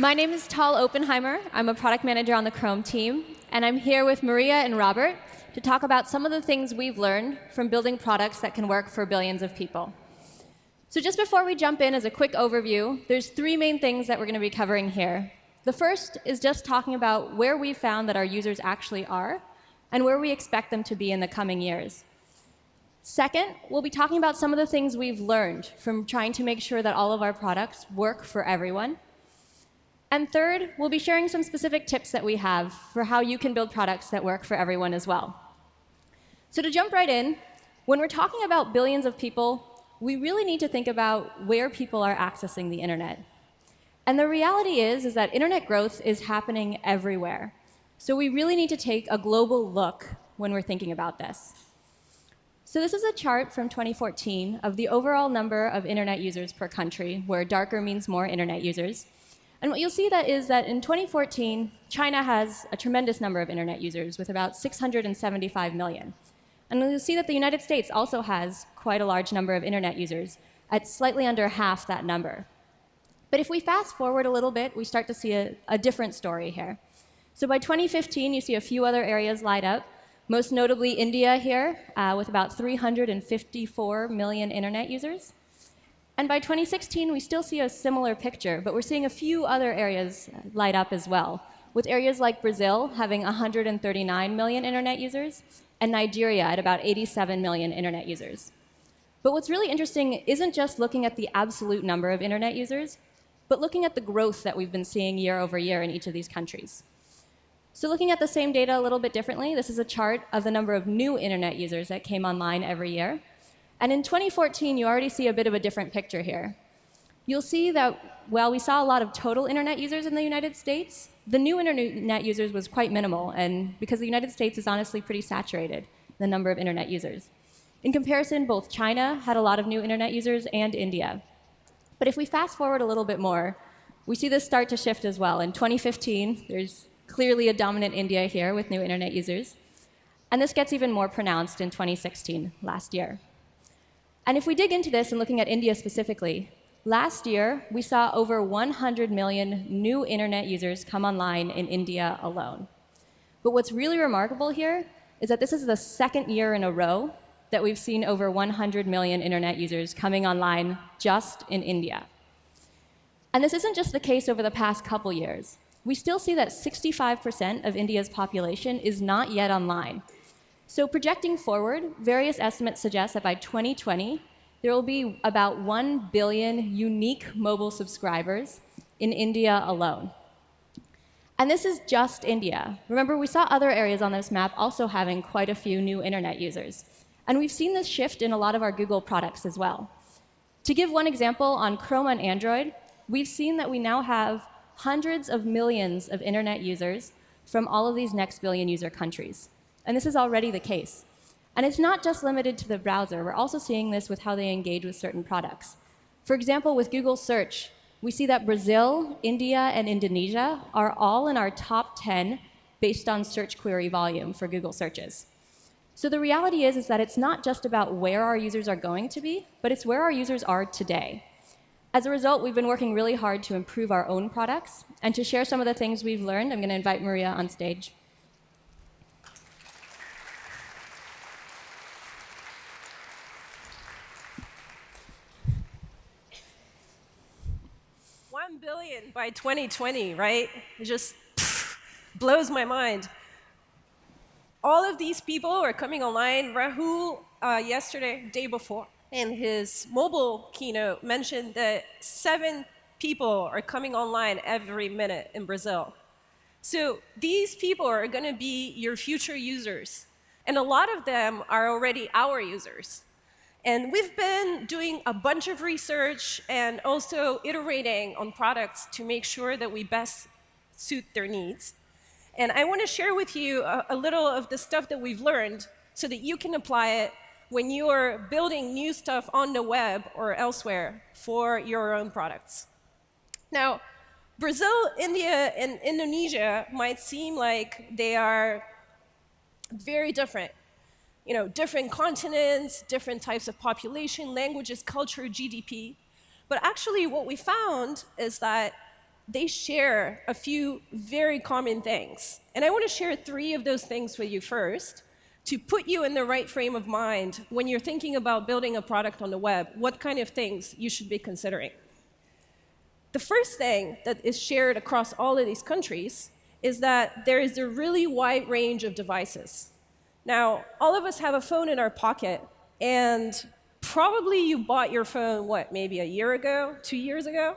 My name is Tal Oppenheimer. I'm a product manager on the Chrome team, and I'm here with Maria and Robert to talk about some of the things we've learned from building products that can work for billions of people. So just before we jump in as a quick overview, there's three main things that we're going to be covering here. The first is just talking about where we found that our users actually are and where we expect them to be in the coming years. Second, we'll be talking about some of the things we've learned from trying to make sure that all of our products work for everyone. And third, we'll be sharing some specific tips that we have for how you can build products that work for everyone as well. So to jump right in, when we're talking about billions of people, we really need to think about where people are accessing the internet. And the reality is, is that internet growth is happening everywhere. So we really need to take a global look when we're thinking about this. So this is a chart from 2014 of the overall number of internet users per country, where darker means more internet users. And what you'll see that is that in 2014, China has a tremendous number of internet users with about 675 million. And you'll see that the United States also has quite a large number of internet users at slightly under half that number. But if we fast forward a little bit, we start to see a, a different story here. So by 2015, you see a few other areas light up, most notably India here, uh, with about 354 million internet users. And by 2016, we still see a similar picture, but we're seeing a few other areas light up as well, with areas like Brazil having 139 million internet users, and Nigeria at about 87 million internet users. But what's really interesting isn't just looking at the absolute number of internet users, but looking at the growth that we've been seeing year over year in each of these countries. So looking at the same data a little bit differently, this is a chart of the number of new internet users that came online every year. And in 2014, you already see a bit of a different picture here. You'll see that while we saw a lot of total internet users in the United States, the new internet users was quite minimal, and because the United States is honestly pretty saturated, the number of internet users. In comparison, both China had a lot of new internet users and India. But if we fast forward a little bit more, we see this start to shift as well. In 2015, there's clearly a dominant India here with new internet users. And this gets even more pronounced in 2016, last year. And if we dig into this and looking at India specifically, Last year, we saw over 100 million new internet users come online in India alone. But what's really remarkable here is that this is the second year in a row that we've seen over 100 million internet users coming online just in India. And this isn't just the case over the past couple years. We still see that 65% of India's population is not yet online. So projecting forward, various estimates suggest that by 2020, there will be about 1 billion unique mobile subscribers in India alone. And this is just India. Remember, we saw other areas on this map also having quite a few new internet users. And we've seen this shift in a lot of our Google products as well. To give one example, on Chrome on Android, we've seen that we now have hundreds of millions of internet users from all of these next billion user countries. And this is already the case. And it's not just limited to the browser. We're also seeing this with how they engage with certain products. For example, with Google Search, we see that Brazil, India, and Indonesia are all in our top 10 based on search query volume for Google searches. So the reality is, is that it's not just about where our users are going to be, but it's where our users are today. As a result, we've been working really hard to improve our own products. And to share some of the things we've learned, I'm going to invite Maria on stage. Billion by 2020, right? It just pff, blows my mind. All of these people are coming online. Rahul, uh, yesterday, day before, in his mobile keynote, mentioned that seven people are coming online every minute in Brazil. So these people are going to be your future users. And a lot of them are already our users. And we've been doing a bunch of research and also iterating on products to make sure that we best suit their needs. And I want to share with you a, a, little of the stuff that we've learned so that you can apply it when you are building new stuff on the web or elsewhere for your own products. Now, Brazil, India, and Indonesia might seem like they are very different you know, different continents, different types of population, languages, culture, GDP. But actually what we found is that they share a few very common things. And I want to share three of those things with you first to put you in the right frame of mind when you're thinking about building a product on the web, what kind of things you should be considering. The first thing that is shared across all of these countries is that there is a really wide range of devices. Now, all of us have a phone in our pocket, and probably you bought your phone, what, maybe a year ago, two years ago?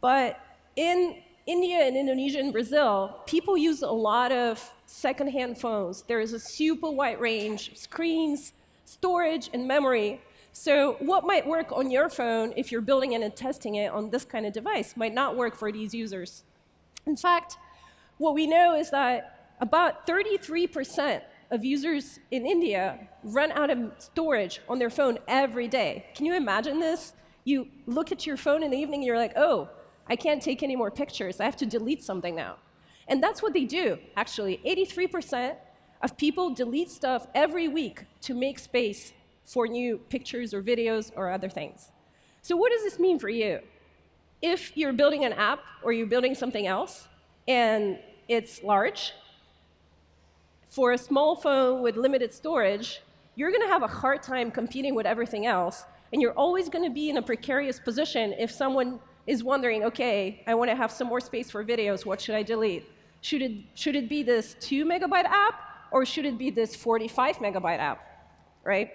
But in India and Indonesia and Brazil, people use a lot of secondhand phones. There is a super wide range of screens, storage, and memory. So what might work on your phone if you're building it and testing it on this kind of device might not work for these users. In fact, what we know is that about 33% of users in India run out of storage on their phone every day. Can you imagine this? You look at your phone in the evening and you're like, oh, I can't take any more pictures. I have to delete something now. And that's what they do, actually. 83% of people delete stuff every week to make space for new pictures or videos or other things. So what does this mean for you? If you're building an app or you're building something else and it's large, for a small phone with limited storage, you're going to have a hard time competing with everything else, and you're always going to be in a precarious position if someone is wondering, OK, I want to have some more space for videos. What should I delete? Should it, should it be this 2 megabyte app, or should it be this 45 megabyte app? Right?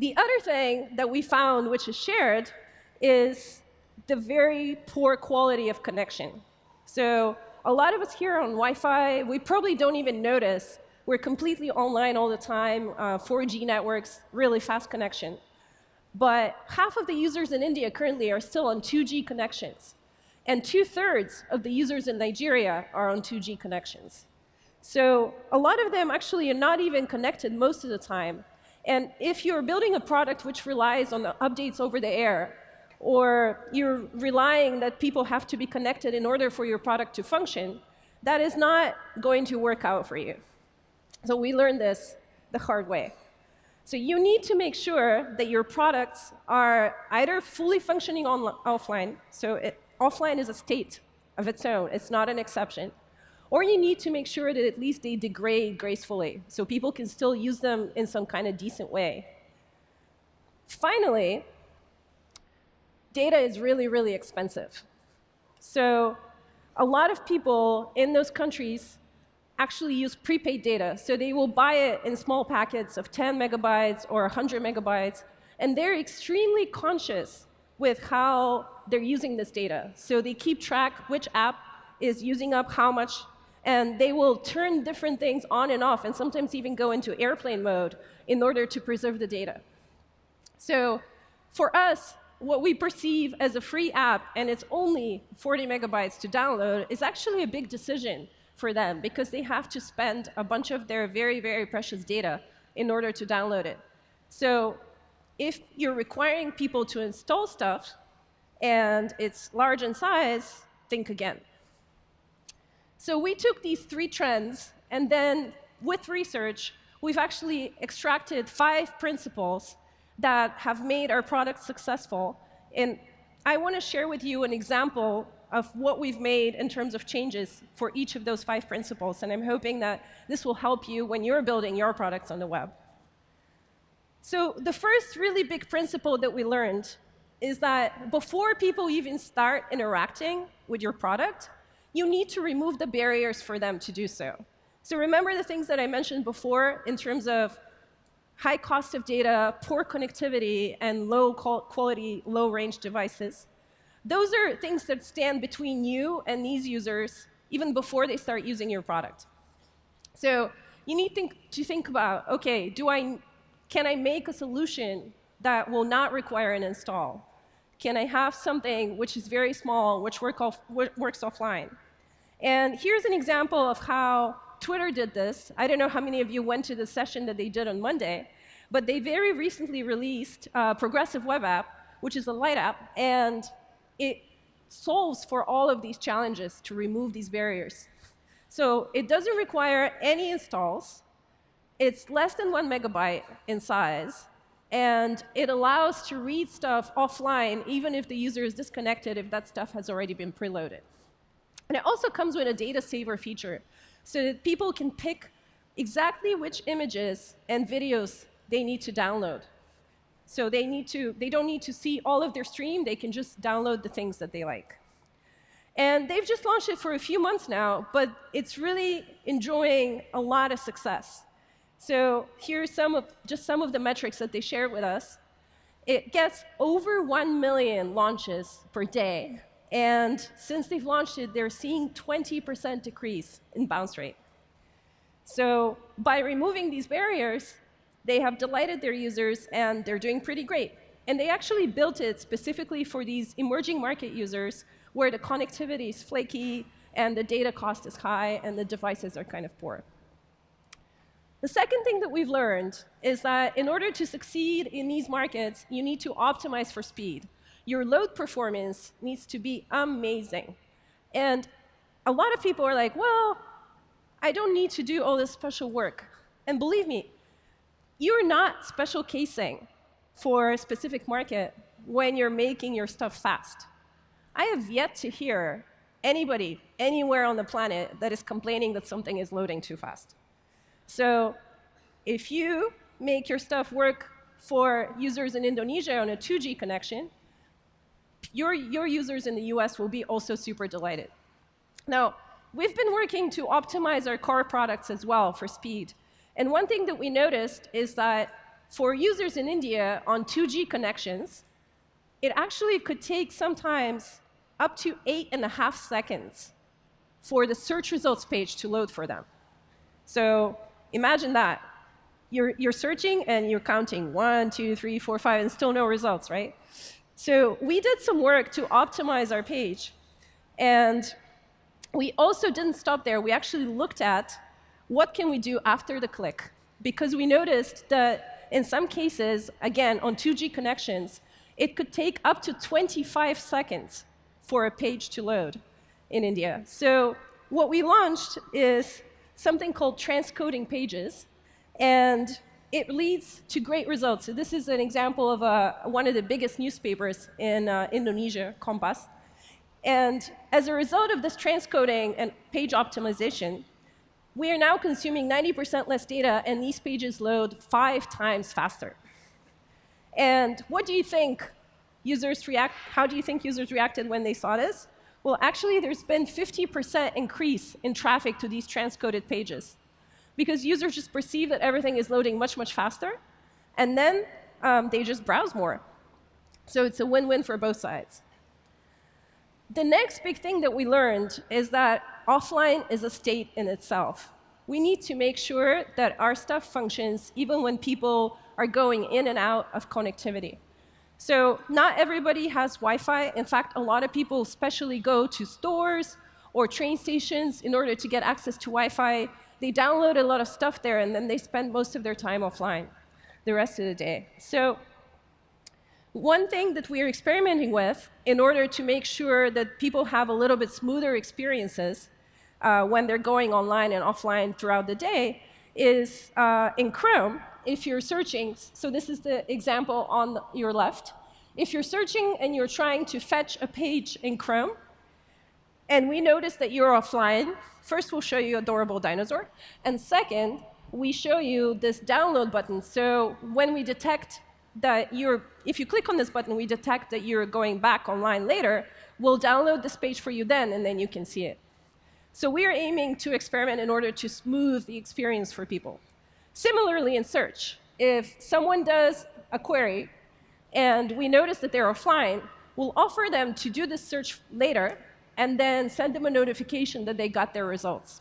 The other thing that we found, which is shared, is the very poor quality of connection. So a lot of us here on Wi-Fi, we probably don't even notice. We're completely online all the time, uh, 4G networks, really fast connection. But half of the users in India currently are still on 2G connections. And two-thirds of the users in Nigeria are on 2G connections. So a lot of them actually are not even connected most of the time. And if you're building a product which relies on the updates over the air, or you're relying that people have to be connected in order for your product to function, that is not going to work out for you. So we learned this the hard way. So you need to make sure that your products are either fully functioning on offline, so it, offline is a state of its own, it's not an exception, or you need to make sure that at least they degrade gracefully, so people can still use them in some kind of decent way. Finally, data is really, really expensive. So a lot of people in those countries actually use prepaid data. So they will buy it in small packets of 10 megabytes or 100 megabytes, and they're extremely conscious with how they're using this data. So they keep track which app is using up how much, and they will turn different things on and off, and sometimes even go into airplane mode in order to preserve the data. So for us, what we perceive as a free app and it's only 40 megabytes to download is actually a big decision for them because they have to spend a bunch of their very, very precious data in order to download it. So if you're requiring people to install stuff and it's large in size, think again. So we took these three trends, and then with research, we've actually extracted five principles that have made our product successful. And I want to share with you an example of what we've made in terms of changes for each of those five principles. And I'm hoping that this will help you when you're building your products on the web. So the first really big principle that we learned is that before people even start interacting with your product, you need to remove the barriers for them to do so. So remember the things that I mentioned before in terms of high cost of data, poor connectivity, and low quality, low range devices. Those are things that stand between you and these users even before they start using your product. So you need think, to think about, OK, do I, can I make a solution that will not require an install? Can I have something which is very small, which work off, works offline? And here's an example of how Twitter did this. I don't know how many of you went to the session that they did on Monday, but they very recently released a progressive web app, which is a light app, and it solves for all of these challenges to remove these barriers. So it doesn't require any installs. It's less than one megabyte in size. And it allows to read stuff offline, even if the user is disconnected, if that stuff has already been preloaded. And it also comes with a data saver feature, so that people can pick exactly which images and videos they need to download. So they, need to, they don't need to see all of their stream, they can just download the things that they like. And they've just launched it for a few months now, but it's really enjoying a lot of success. So here's some of, just some of the metrics that they shared with us. It gets over 1 million launches per day. And since they've launched it, they're seeing 20% decrease in bounce rate. So by removing these barriers, they have delighted their users, and they're doing pretty great. And they actually built it specifically for these emerging market users where the connectivity is flaky, and the data cost is high, and the devices are kind of poor. The second thing that we've learned is that in order to succeed in these markets, you need to optimize for speed. Your load performance needs to be amazing. And a lot of people are like, well, I don't need to do all this special work. And believe me, you're not special casing for a specific market when you're making your stuff fast. I have yet to hear anybody anywhere on the planet that is complaining that something is loading too fast. So if you make your stuff work for users in Indonesia on a 2G connection, your, your users in the US will be also super delighted. Now, we've been working to optimize our core products as well for speed. And one thing that we noticed is that for users in India on 2G connections, it actually could take sometimes up to eight and a half seconds for the search results page to load for them. So imagine that. You're, you're searching and you're counting one, two, three, four, five, and still no results, right? So we did some work to optimize our page. And we also didn't stop there. We actually looked at what can we do after the click. Because we noticed that in some cases, again, on 2G connections, it could take up to 25 seconds for a page to load in India. So what we launched is something called transcoding pages. And it leads to great results. So this is an example of uh, one of the biggest newspapers in uh, Indonesia, Kompas. And as a result of this transcoding and page optimization, we are now consuming 90% less data, and these pages load five times faster. And what do you think users react, how do you think users reacted when they saw this? Well, actually, there's been 50% increase in traffic to these transcoded pages because users just perceive that everything is loading much, much faster, and then um, they just browse more. So it's a win-win for both sides. The next big thing that we learned is that offline is a state in itself. We need to make sure that our stuff functions even when people are going in and out of connectivity. So not everybody has Wi-Fi. In fact, a lot of people especially go to stores or train stations in order to get access to Wi-Fi they download a lot of stuff there, and then they spend most of their time offline the rest of the day. So one thing that we are experimenting with in order to make sure that people have a little bit smoother experiences uh, when they're going online and offline throughout the day is uh, in Chrome, if you're searching, so this is the example on your left. If you're searching and you're trying to fetch a page in Chrome, and we notice that you're offline, first we'll show you adorable dinosaur, and second, we show you this download button. So when we detect that you're, if you click on this button, we detect that you're going back online later, we'll download this page for you then, and then you can see it. So we are aiming to experiment in order to smooth the experience for people. Similarly in search, if someone does a query and we notice that they're offline, we'll offer them to do this search later, and then send them a notification that they got their results.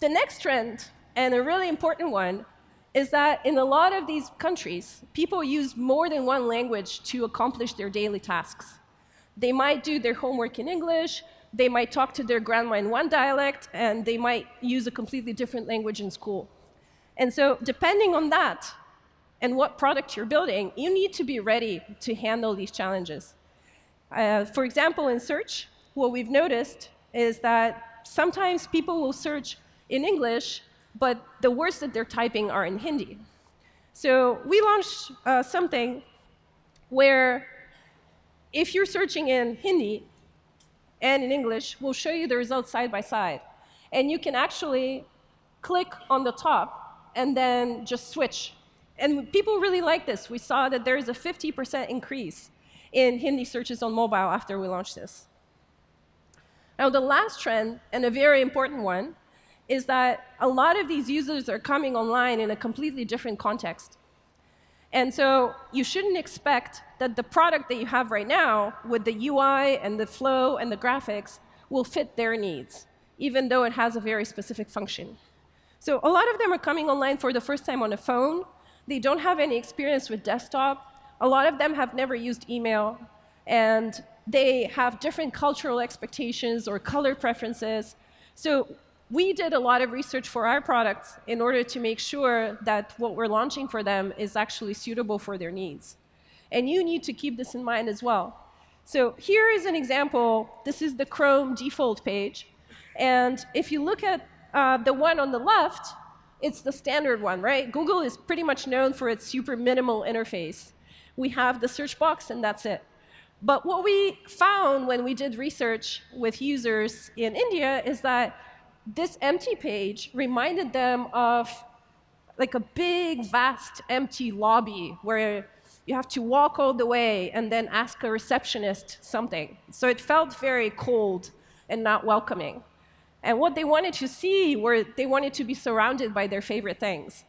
The next trend, and a really important one, is that in a lot of these countries, people use more than one language to accomplish their daily tasks. They might do their homework in English, they might talk to their grandma in one dialect, and they might use a completely different language in school. And so depending on that and what product you're building, you need to be ready to handle these challenges. Uh, for example, in search, what we've noticed is that sometimes people will search in English, but the words that they're typing are in Hindi. So we launched uh, something where if you're searching in Hindi and in English, we'll show you the results side by side. And you can actually click on the top and then just switch. And people really like this. We saw that there is a 50% increase in Hindi searches on mobile after we launched this. Now, the last trend, and a very important one, is that a lot of these users are coming online in a completely different context. And so you shouldn't expect that the product that you have right now, with the UI and the flow and the graphics, will fit their needs, even though it has a very specific function. So a lot of them are coming online for the first time on a phone. They don't have any experience with desktop. A lot of them have never used email. And they have different cultural expectations or color preferences. So we did a lot of research for our products in order to make sure that what we're launching for them is actually suitable for their needs. And you need to keep this in mind as well. So here is an example. This is the Chrome default page. And if you look at uh, the one on the left, it's the standard one, right? Google is pretty much known for its super minimal interface. We have the search box, and that's it. But what we found when we did research with users in India is that this empty page reminded them of like a big, vast, empty lobby where you have to walk all the way and then ask a receptionist something. So it felt very cold and not welcoming. And what they wanted to see were they wanted to be surrounded by their favorite things.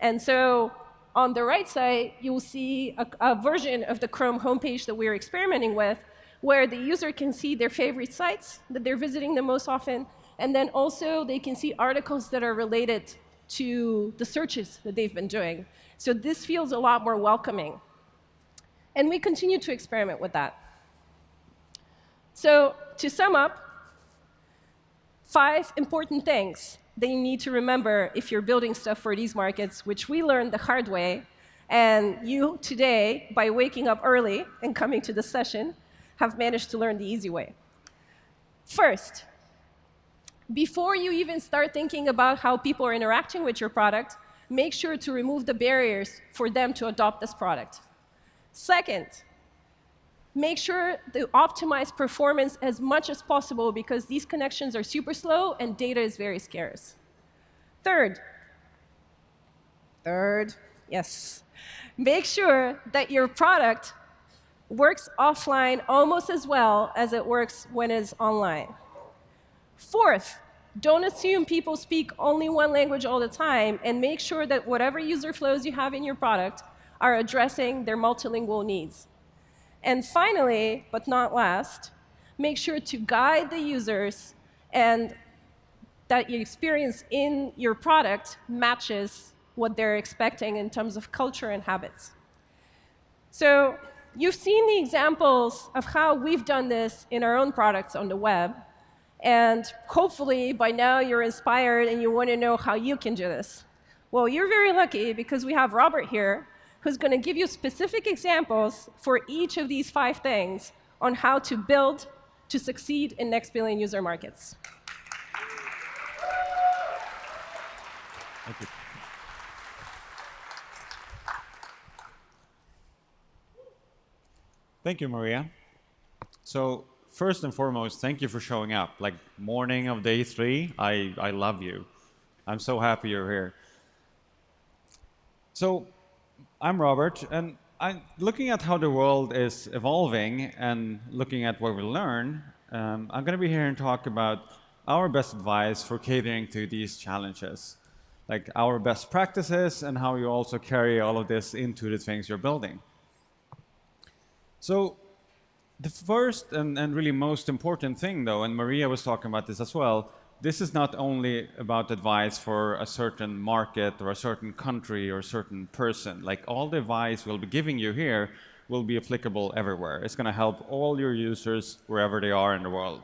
And so on the right side, you'll see a, a version of the Chrome homepage that we're experimenting with, where the user can see their favorite sites that they're visiting the most often, and then also they can see articles that are related to the searches that they've been doing. So this feels a lot more welcoming. And we continue to experiment with that. So to sum up, five important things you need to remember if you're building stuff for these markets, which we learned the hard way. And you today, by waking up early and coming to the session, have managed to learn the easy way. First, before you even start thinking about how people are interacting with your product, make sure to remove the barriers for them to adopt this product. Second, make sure to optimize performance as much as possible because these connections are super slow and data is very scarce. Third, third, yes, make sure that your product works offline almost as well as it works when it's online. Fourth, don't assume people speak only one language all the time, and make sure that whatever user flows you have in your product are addressing their multilingual needs. And finally, but not last, make sure to guide the users and that your experience in your product matches what they're expecting in terms of culture and habits. So you've seen the examples of how we've done this in our own products on the web. And hopefully, by now, you're inspired and you want to know how you can do this. Well, you're very lucky because we have Robert here, who's going to give you specific examples for each of these five things on how to build to succeed in next billion user markets. Thank you. Thank you, Maria. So first and foremost, thank you for showing up. Like morning of day three, I, I love you. I'm so happy you're here. So I'm Robert, and I'm looking at how the world is evolving and looking at what we learn, um, I'm going to be here and talk about our best advice for catering to these challenges, like our best practices and how you also carry all of this into the things you're building. So the first and, and really most important thing, though, and Maria was talking about this as well, this is not only about advice for a certain market or a certain country or a certain person. Like all the advice we'll be giving you here will be applicable everywhere. It's going to help all your users wherever they are in the world.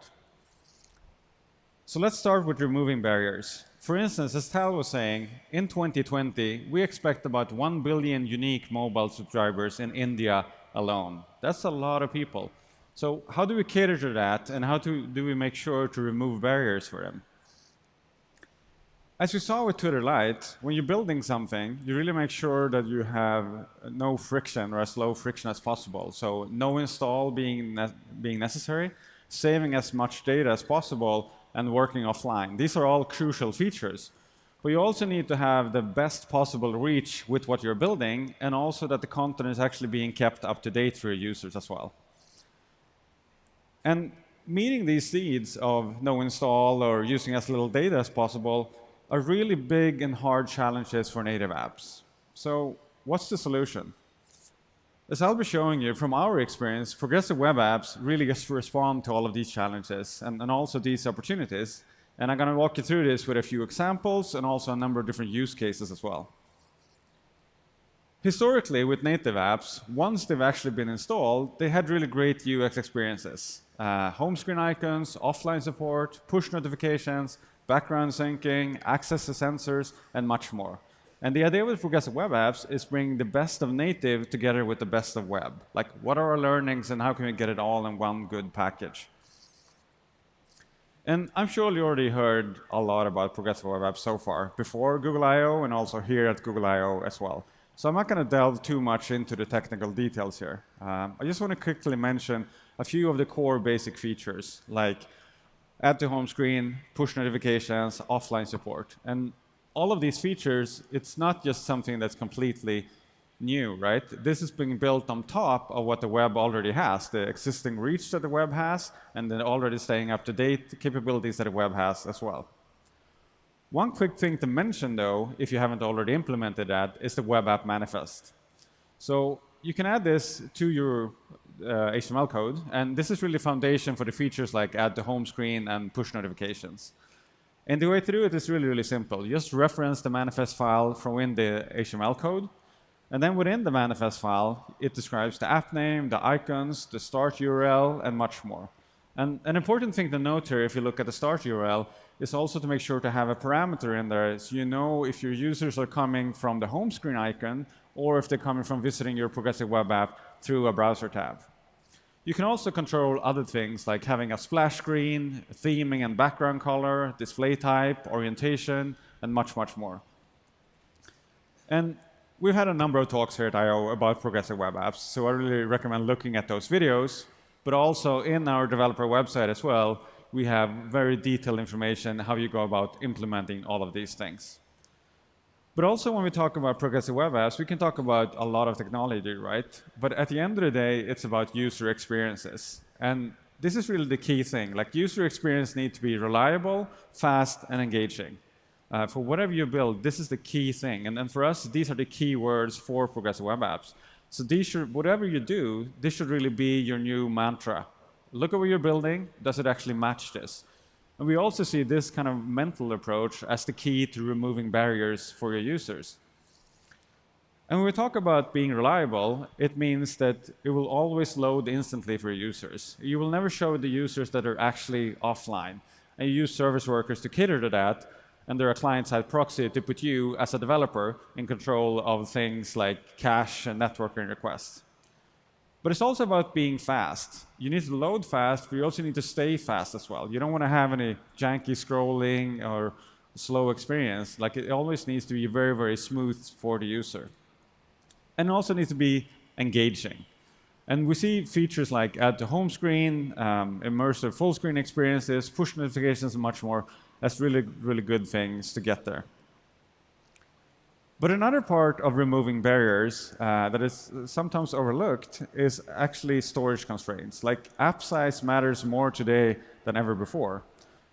So let's start with removing barriers. For instance, as Tal was saying, in 2020, we expect about 1 billion unique mobile subscribers in India alone. That's a lot of people. So how do we cater to that, and how to, do we make sure to remove barriers for them? as you saw with Twitter Lite, when you're building something, you really make sure that you have no friction or as low friction as possible. So no install being, ne being necessary, saving as much data as possible, and working offline. These are all crucial features. But you also need to have the best possible reach with what you're building, and also that the content is actually being kept up to date for your users as well. And meeting these needs of no install or using as little data as possible are really big and hard challenges for native apps. So what's the solution? As I'll be showing you from our experience, progressive web apps really just respond to all of these challenges and, and also these opportunities. And I'm going to walk you through this with a few examples and also a number of different use cases as well. Historically, with native apps, once they've actually been installed, they had really great UX experiences. Uh, home screen icons, offline support, push notifications, background syncing, access to sensors, and much more. And the idea with progressive web apps is bringing the best of native together with the best of web. Like, what are our learnings and how can we get it all in one good package? And I'm sure you already heard a lot about progressive web apps so far, before Google I.O. and also here at Google I.O. as well. So I'm not going to delve too much into the technical details here. Um, I just want to quickly mention a few of the core basic features, like add to home screen, push notifications, offline support. And all of these features, it's not just something that's completely new, right? This is being built on top of what the web already has, the existing reach that the web has, and then already staying up to date capabilities that the web has as well. One quick thing to mention, though, if you haven't already implemented that, is the web app manifest. So you can add this to your uh, HTML code. And this is really foundation for the features like add to home screen and push notifications. And the way to do it is really, really simple. You just reference the manifest file from in the HTML code. And then within the manifest file, it describes the app name, the icons, the start URL, and much more. And an important thing to note here, if you look at the start URL, is also to make sure to have a parameter in there so you know if your users are coming from the home screen icon or if they're coming from visiting your progressive web app through a browser tab. You can also control other things like having a splash screen, theming and background color, display type, orientation, and much, much more. And we've had a number of talks here at I.O. about progressive web apps, so I really recommend looking at those videos. But also in our developer website as well, we have very detailed information how you go about implementing all of these things. But also when we talk about progressive web apps, we can talk about a lot of technology, right? But at the end of the day, it's about user experiences. And this is really the key thing. Like user experience need to be reliable, fast, and engaging. Uh, for whatever you build, this is the key thing. And, and for us, these are the key words for progressive web apps. So these should, whatever you do, this should really be your new mantra. Look at what you're building. Does it actually match this? And we also see this kind of mental approach as the key to removing barriers for your users. And when we talk about being reliable, it means that it will always load instantly for users. You will never show the users that are actually offline. And you use service workers to cater to that, and they're a client-side proxy to put you, as a developer, in control of things like cache and networking requests. But it's also about being fast. You need to load fast, but you also need to stay fast as well. You don't want to have any janky scrolling or slow experience. Like it always needs to be very, very smooth for the user. And also needs to be engaging. And we see features like add to home screen, um, immersive full screen experiences, push notifications, and much more. That's really, really good things to get there. But another part of removing barriers uh, that is sometimes overlooked is actually storage constraints. Like app size matters more today than ever before.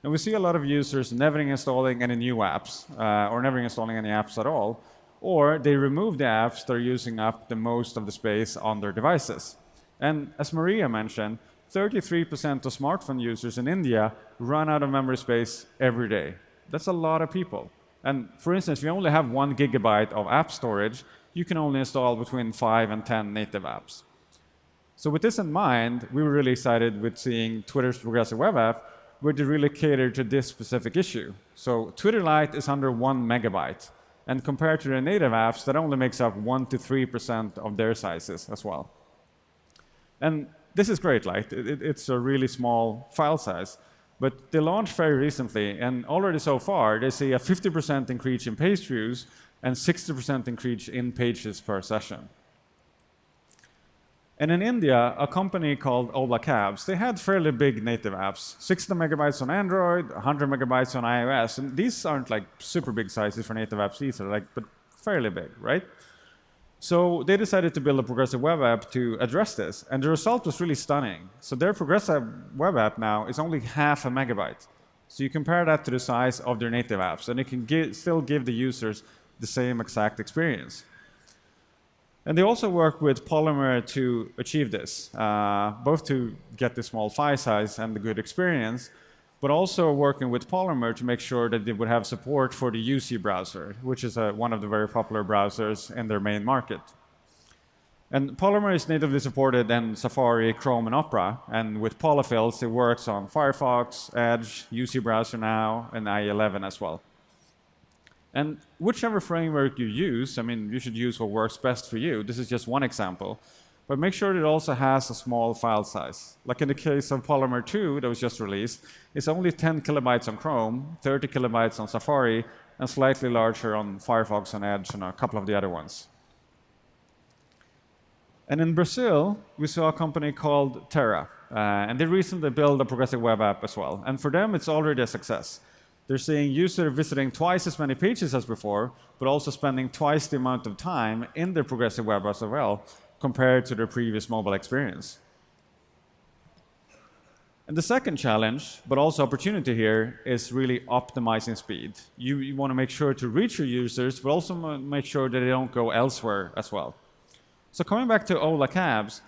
And we see a lot of users never installing any new apps uh, or never installing any apps at all, or they remove the apps that are using up the most of the space on their devices. And as Maria mentioned, 33% of smartphone users in India run out of memory space every day. That's a lot of people. And for instance, if you only have one gigabyte of app storage, you can only install between five and 10 native apps. So with this in mind, we were really excited with seeing Twitter's progressive web app, where they really cater to this specific issue. So Twitter Lite is under one megabyte. And compared to their native apps, that only makes up 1 to 3% of their sizes as well. And this is great, like, it, it's a really small file size. But they launched very recently, and already so far, they see a 50% increase in page views and 60% increase in pages per session. And in India, a company called Ola Cabs, they had fairly big native apps, 60 megabytes on Android, 100 megabytes on iOS. And these aren't like super big sizes for native apps either, like, but fairly big, right? So they decided to build a progressive web app to address this. And the result was really stunning. So their progressive web app now is only half a megabyte. So you compare that to the size of their native apps, and it can give, still give the users the same exact experience. And they also work with Polymer to achieve this, uh, both to get the small file size and the good experience, but also working with Polymer to make sure that they would have support for the UC browser, which is a, uh, one of the very popular browsers in their main market. And Polymer is natively supported in Safari, Chrome, and Opera. And with polyfills, it works on Firefox, Edge, UC Browser now, and IE11 as well. And whichever framework you use, I mean, you should use what works best for you. This is just one example. But make sure it also has a small file size. Like in the case of Polymer 2 that was just released, it's only 10 kilobytes on Chrome, 30 kilobytes on Safari, and slightly larger on Firefox and Edge and a couple of the other ones. And in Brazil, we saw a company called Terra. Uh, and they recently built a progressive web app as well. And for them, it's already a success. They're seeing users visiting twice as many pages as before, but also spending twice the amount of time in their progressive web as well compared to their previous mobile experience. And the second challenge, but also opportunity here, is really optimizing speed. You, you want to make sure to reach your users, but also make sure that they don't go elsewhere as well. So coming back to Ola Cabs,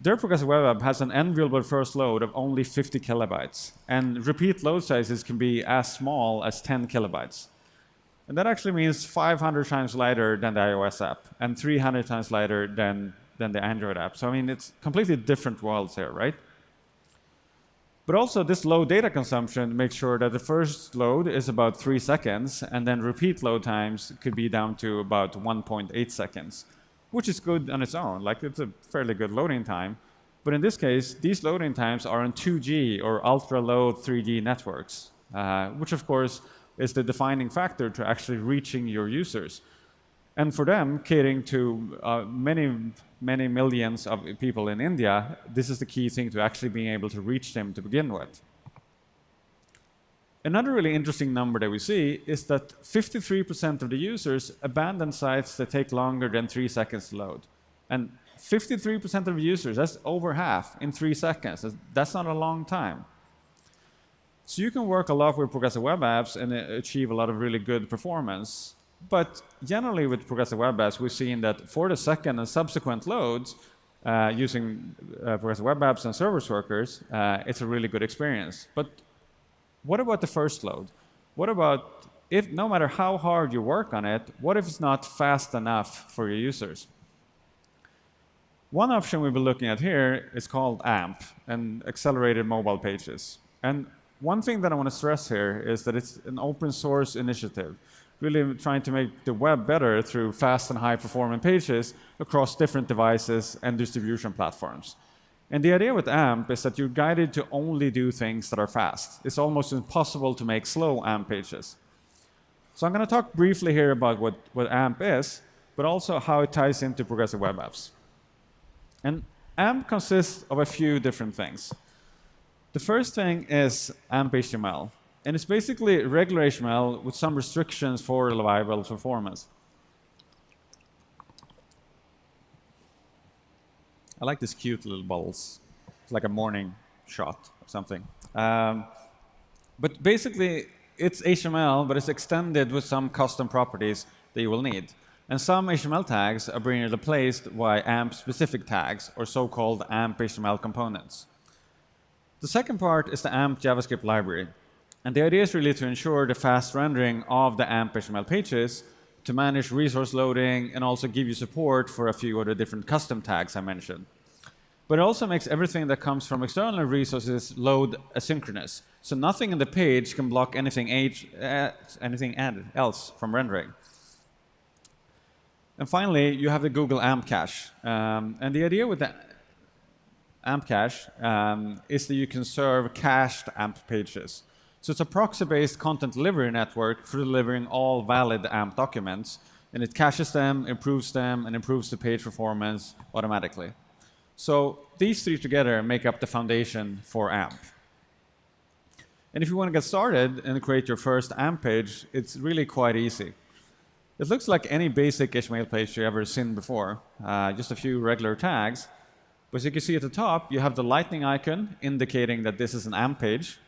their progressive web app has an enviable first load of only 50 kilobytes, and repeat load sizes can be as small as 10 kilobytes. And that actually means 500 times lighter than the iOS app, and 300 times lighter than, than the Android app. So I mean, it's completely different worlds here, right? But also, this low data consumption makes sure that the first load is about three seconds, and then repeat load times could be down to about 1.8 seconds which is good on its own. Like it's a fairly good loading time. But in this case, these loading times are on 2G or ultra low 3G networks, uh, which of course is the defining factor to actually reaching your users. And for them, catering to uh, many, many millions of people in India, this is the key thing to actually being able to reach them to begin with. Another really interesting number that we see is that 53% of the users abandon sites that take longer than three seconds to load. And 53% of users, that's over half in three seconds. That's not a long time. So you can work a lot with progressive web apps and uh, achieve a lot of really good performance. But generally with progressive web apps, we've seen that for the second and subsequent loads, uh, using uh, progressive web apps and service workers, uh, it's a really good experience. But what about the first load? What about if no matter how hard you work on it, what if it's not fast enough for your users? One option we've been looking at here is called AMP, and Accelerated Mobile Pages. And one thing that I want to stress here is that it's an open source initiative, really trying to make the web better through fast and high performing pages across different devices and distribution platforms. And the idea with AMP is that you're guided to only do things that are fast. It's almost impossible to make slow AMP pages. So I'm going to talk briefly here about what, what AMP is, but also how it ties into progressive web apps. And AMP consists of a few different things. The first thing is AMP HTML. And it's basically regular HTML with some restrictions for reliable performance. I like these cute little bubbles. It's like a morning shot or something. Um, but basically, it's HTML, but it's extended with some custom properties that you will need. And some HTML tags are being replaced by AMP-specific tags, or so-called AMP HTML components. The second part is the AMP JavaScript library. And the idea is really to ensure the fast rendering of the AMP HTML pages to manage resource loading and also give you support for a few of the different custom tags I mentioned. But it also makes everything that comes from external resources load asynchronous. So nothing in the page can block anything, age, uh, anything else from rendering. And finally, you have the Google AMP cache. Um, and the idea with the AMP cache um, is that you can serve cached AMP pages. So it's a proxy-based content delivery network for delivering all valid AMP documents, and it caches them, improves them, and improves the page performance automatically. So these three together make up the foundation for AMP. And if you want to get started and create your first AMP page, it's really quite easy. It looks like any basic HTML page you've ever seen before, uh, just a few regular tags. But as you can see at the top, you have the lightning icon indicating that this is an AMP page.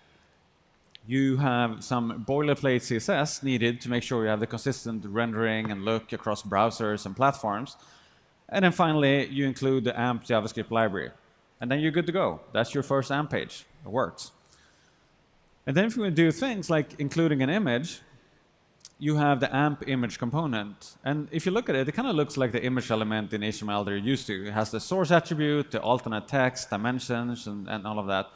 You have some boilerplate CSS needed to make sure you have the consistent rendering and look across browsers and platforms. And then finally, you include the AMP JavaScript library. And then you're good to go. That's your first AMP page. It works. And then if you want to do things like including an image, you have the AMP image component. And if you look at it, it kind of looks like the image element in HTML they're used to. It has the source attribute, the alternate text, dimensions, and, and all of that.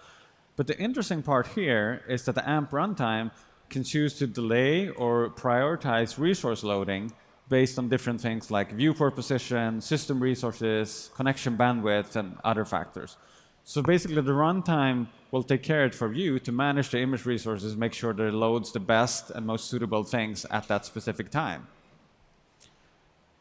But the interesting part here is that the AMP runtime can choose to delay or prioritize resource loading based on different things like viewport position, system resources, connection bandwidth, and other factors. So basically, the runtime will take care of it for you to manage the image resources, make sure that it loads the best and most suitable things at that specific time.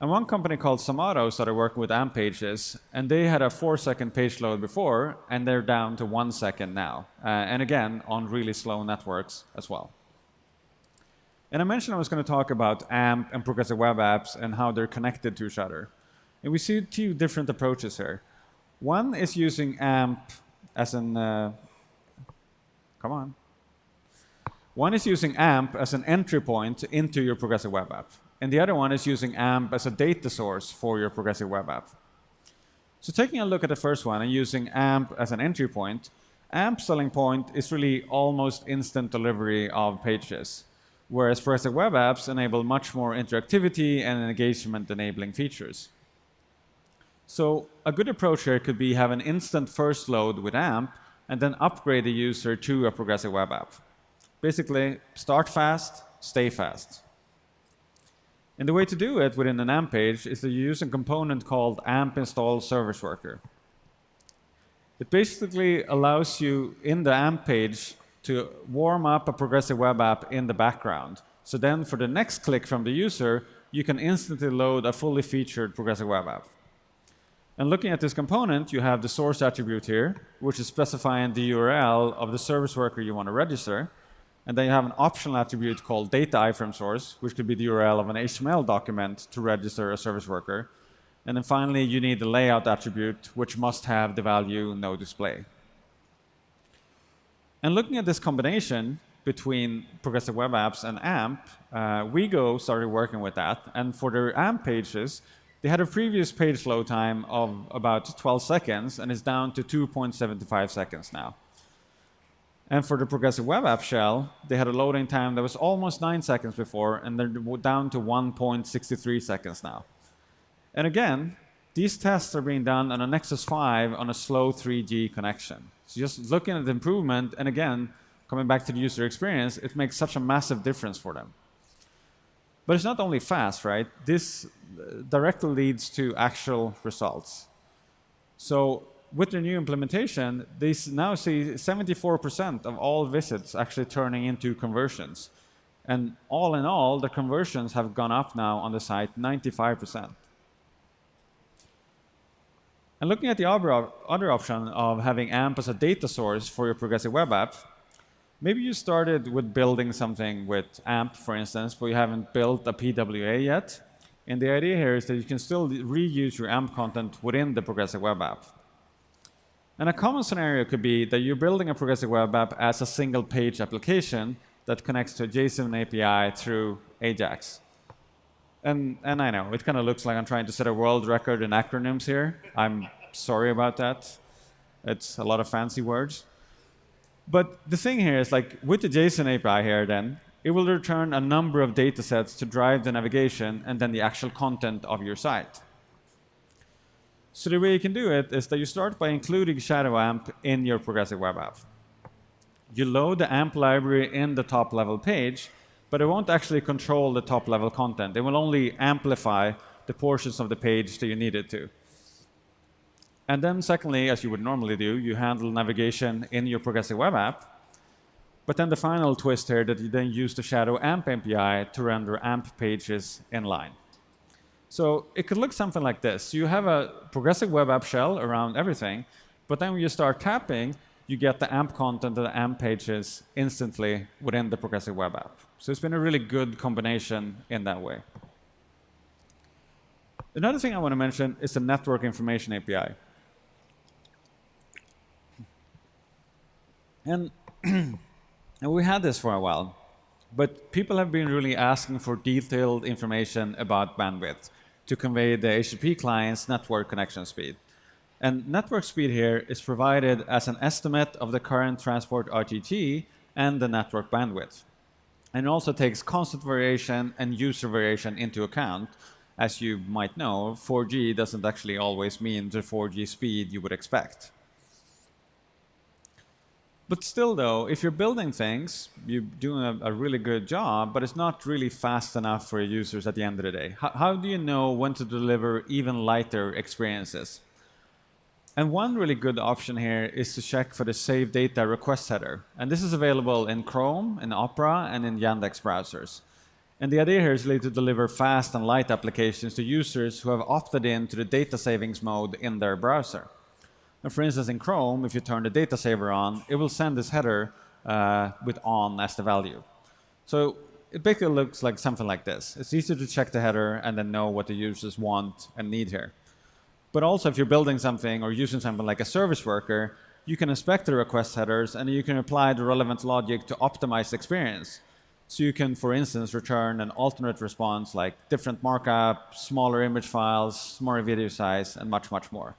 And one company called Zomato started working with AMP pages, and they had a four-second page load before, and they're down to one second now. Uh, and again, on really slow networks as well. And I mentioned I was going to talk about AMP and progressive web apps and how they're connected to each other. And we see two different approaches here. One is using AMP as an, uh, come on. One is using AMP as an entry point into your progressive web app. And the other one is using AMP as a data source for your progressive web app. So taking a look at the first one and using AMP as an entry point, AMP selling point is really almost instant delivery of pages whereas progressive web apps enable much more interactivity and engagement enabling features. So a good approach here could be have an instant first load with AMP and then upgrade the user to a progressive web app. Basically, start fast, stay fast. And the way to do it within an AMP page is to use a component called AMP install service worker. It basically allows you in the AMP page to warm up a progressive web app in the background. So then for the next click from the user, you can instantly load a fully featured progressive web app. And looking at this component, you have the source attribute here, which is specifying the URL of the service worker you want to register. And then you have an optional attribute called data iframe source, which could be the URL of an HTML document to register a service worker. And then finally, you need the layout attribute, which must have the value no display. And looking at this combination between progressive web apps and AMP, uh, WeGo started working with that. And for their AMP pages, they had a previous page load time of about 12 seconds, and it's down to 2.75 seconds now. And for the progressive web app shell, they had a loading time that was almost 9 seconds before, and they're down to 1.63 seconds now. And again, these tests are being done on a Nexus 5 on a slow 3G connection. So just looking at the improvement, and again, coming back to the user experience, it makes such a massive difference for them. But it's not only fast, right? This uh, directly leads to actual results. So with their new implementation, they now see 74% of all visits actually turning into conversions. And all in all, the conversions have gone up now on the site 95%. And looking at the other option of having AMP as a data source for your progressive web app, maybe you started with building something with AMP, for instance, but you haven't built a PWA yet. And the idea here is that you can still reuse your AMP content within the progressive web app. And a common scenario could be that you're building a progressive web app as a single page application that connects to a JSON API through Ajax. And, and I know, it kind of looks like I'm trying to set a world record in acronyms here. I'm sorry about that. It's a lot of fancy words. But the thing here is like with the JSON API here then, it will return a number of data sets to drive the navigation and then the actual content of your site. So the way you can do it is that you start by including Shadow AMP in your progressive web app. You load the AMP library in the top level page, but it won't actually control the top level content. It will only amplify the portions of the page that you need it to. And then secondly, as you would normally do, you handle navigation in your progressive web app. But then the final twist here that you then use the Shadow AMP API to render AMP pages inline. So it could look something like this. You have a progressive web app shell around everything, but then when you start tapping, you get the AMP content and the AMP pages instantly within the progressive web app. So it's been a really good combination in that way. Another thing I want to mention is the Network Information API. And, and we had this for a while, but people have been really asking for detailed information about bandwidth to convey the HTTP client's network connection speed. And network speed here is provided as an estimate of the current transport RTT and the network bandwidth. And also takes constant variation and user variation into account. As you might know, 4G doesn't actually always mean the 4G speed you would expect. But still, though, if you're building things, you're doing a, a, really good job, but it's not really fast enough for your users at the end of the day. How, how do you know when to deliver even lighter experiences? And one really good option here is to check for the save data request header. And this is available in Chrome, in Opera, and in Yandex browsers. And the idea here is really to deliver fast and light applications to users who have opted in to the data savings mode in their browser. And for instance, in Chrome, if you turn the data saver on, it will send this header uh, with on as the value. So it basically looks like something like this. It's easy to check the header and then know what the users want and need here. But also, if you're building something or using something like a service worker, you can inspect the request headers and you can apply the relevant logic to optimize the experience. So you can, for instance, return an alternate response like different markup, smaller image files, smaller video size, and much, much more.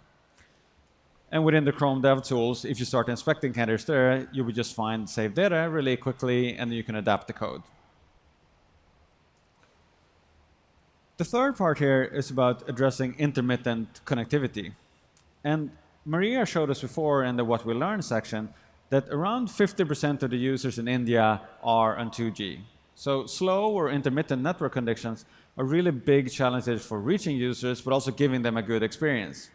And within the Chrome Dev Tools, if you start inspecting headers there, you would just find saved data really quickly, and you can adapt the code. The third part here is about addressing intermittent connectivity. And Maria showed us before in the What We Learned section that around 50% of the users in India are on 2G. So slow or intermittent network conditions are really big challenges for reaching users, but also giving them a good experience.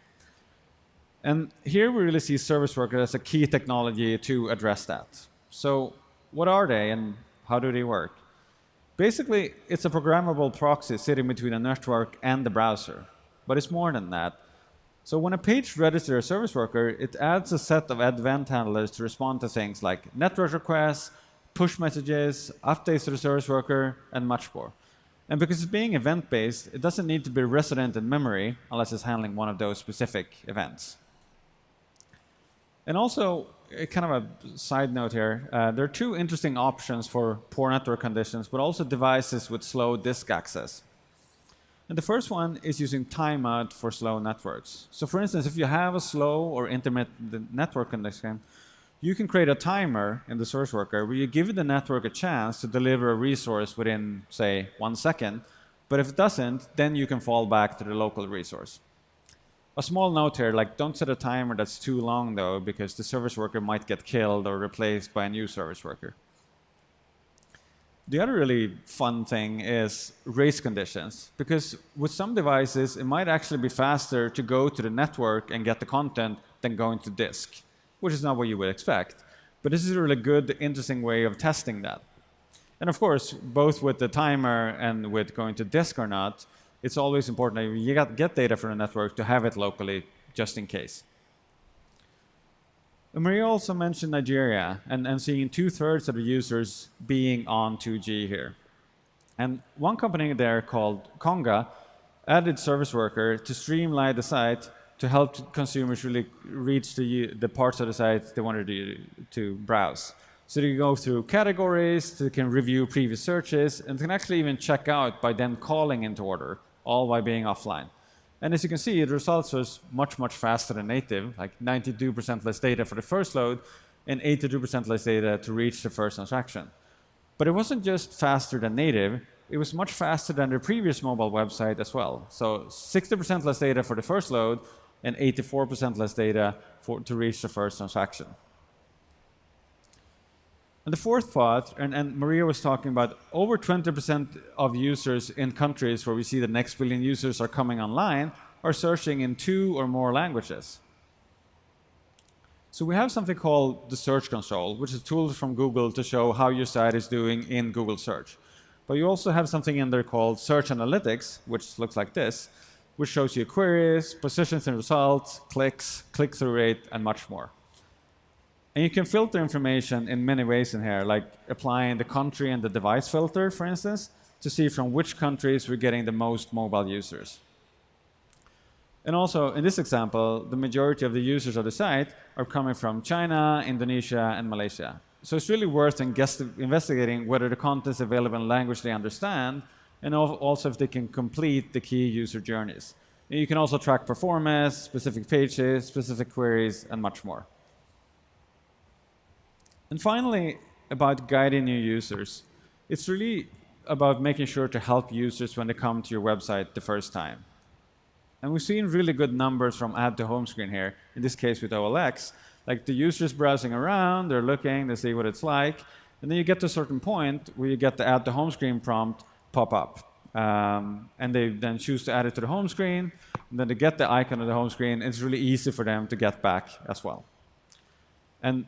And here we really see service worker as a key technology to address that. So what are they and how do they work? Basically, it's a programmable proxy sitting between a network and the browser. But it's more than that. So when a page registers a service worker, it adds a set of event handlers to respond to things like network requests, push messages, updates to the service worker, and much more. And because it's being event-based, it doesn't need to be resident in memory unless it's handling one of those specific events. And also, kind of a side note here, uh, there are two interesting options for poor network conditions, but also devices with slow disk access. And the first one is using timeout for slow networks. So for instance, if you have a slow or intermittent network condition, you can create a timer in the service worker where you give the network a chance to deliver a resource within, say, one second. But if it doesn't, then you can fall back to the local resource. A small note here, like don't set a timer that's too long though, because the service worker might get killed or replaced by a new service worker. The other really fun thing is race conditions, because with some devices, it might actually be faster to go to the network and get the content than going to disk, which is not what you would expect. But this is a really good, interesting way of testing that. And of course, both with the timer and with going to disk or not, it's always important that you get data from the network to have it locally, just in case. Maria also mentioned Nigeria and, and seeing two-thirds of the users being on 2G here. And one company there called Konga added Service Worker to streamline the site to help consumers really reach the, the parts of the site they wanted to, to browse. So they can go through categories, they can review previous searches, and they can actually even check out by then calling into order all by being offline. And as you can see, the results was much, much faster than native, like 92% less data for the first load and 82% less data to reach the first transaction. But it wasn't just faster than native, it was much faster than the previous mobile website as well. So 60% less data for the first load and 84% less data for, to reach the first transaction. And the fourth part, and, and Maria was talking about over 20% of users in countries where we see the next billion users are coming online are searching in two or more languages. So we have something called the Search Console, which is tools from Google to show how your site is doing in Google Search. But you also have something in there called Search Analytics, which looks like this, which shows you queries, positions and results, clicks, click-through rate, and much more. And you can filter information in many ways in here, like applying the country and the device filter, for instance, to see from which countries we're getting the most mobile users. And also, in this example, the majority of the users of the site are coming from China, Indonesia, and Malaysia. So it's really worth investigating whether the content is available in language they understand, and also if they can complete the key user journeys. You can also track performance, specific pages, specific queries, and much more. And finally, about guiding new users. It's really about making sure to help users when they come to your website the first time. And we've seen really good numbers from add to home screen here, in this case with OLX. Like the users browsing around, they're looking, they see what it's like, and then you get to a certain point where you get the add to home screen prompt pop up. Um, and they then choose to add it to the home screen, and then they get the icon of the home screen, it's really easy for them to get back as well. And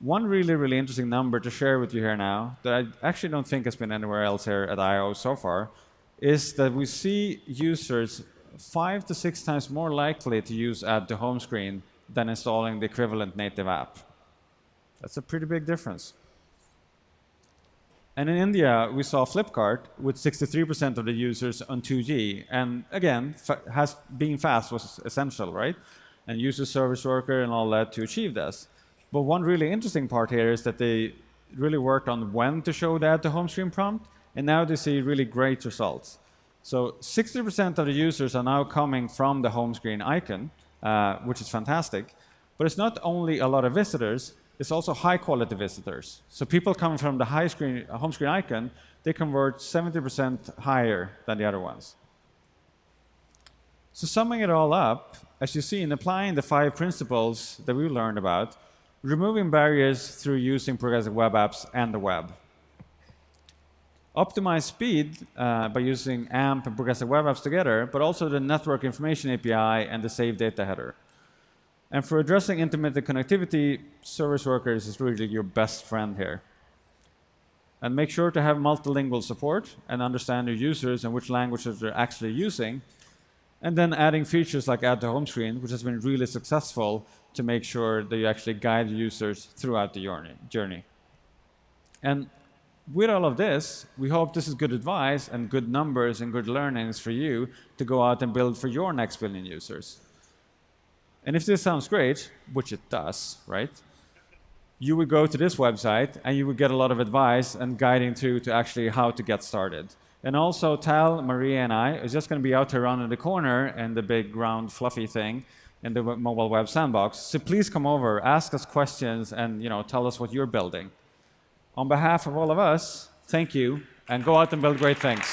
one really, really interesting number to share with you here now that I actually don't think has been anywhere else here at I/O so far is that we see users five to six times more likely to use add to home screen than installing the equivalent native app. That's a pretty big difference. And in India, we saw Flipkart with 63% of the users on 2G. And again, has, being fast was essential, right? And user service worker and all that to achieve this. But one really interesting part here is that they really worked on when to show that to home screen prompt, and now they see really great results. So 60% of the users are now coming from the home screen icon, uh, which is fantastic. But it's not only a lot of visitors, it's also high quality visitors. So people coming from the high screen, home screen icon, they convert 70% higher than the other ones. So summing it all up, as you see in applying the five principles that we learned about, removing barriers through using progressive web apps and the web. Optimize speed uh, by using AMP and progressive web apps together, but also the network information API and the save data header. And for addressing intermittent connectivity, service workers is really your best friend here. And make sure to have multilingual support and understand your users and which languages they're actually using. And then adding features like add to home screen, which has been really successful to make sure that you actually guide users throughout the journey. And with all of this, we hope this is good advice and good numbers and good learnings for you to go out and build for your next billion users. And if this sounds great, which it does, right? You would go to this website and you would get a lot of advice and guiding to, to actually how to get started. And also Tal, Maria, and I is just going to be out around in the corner and the big round fluffy thing in the mobile web sandbox. So please come over, ask us questions, and you know, tell us what you're building. On behalf of all of us, thank you, and go out and build great things.